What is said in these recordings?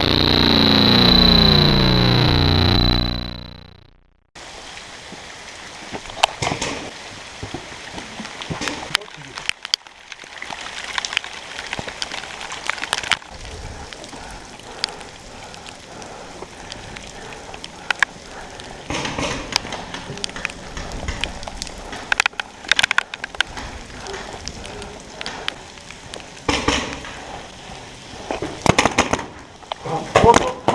you 어, 어.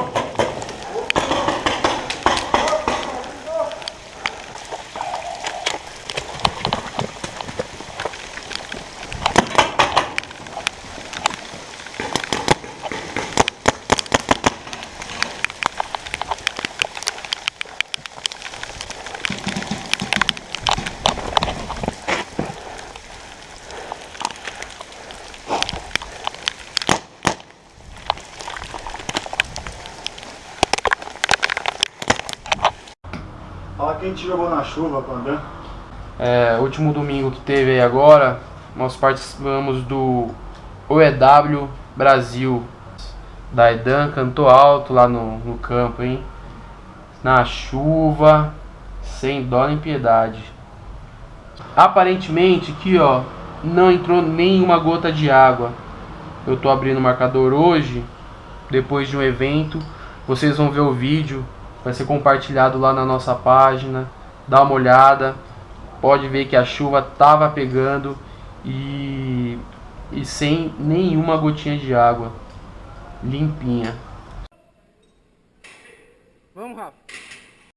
Fala quem te jogou na chuva, Pandan. É, último domingo que teve aí agora, nós participamos do OEW Brasil. Daidan cantou alto lá no, no campo, hein? Na chuva, sem dó nem piedade. Aparentemente aqui ó, não entrou nenhuma gota de água. Eu tô abrindo o marcador hoje, depois de um evento. Vocês vão ver o vídeo, vai ser compartilhado lá na nossa página. Dá uma olhada, pode ver que a chuva estava pegando e, e sem nenhuma gotinha de água, limpinha. Vamos, Rafa.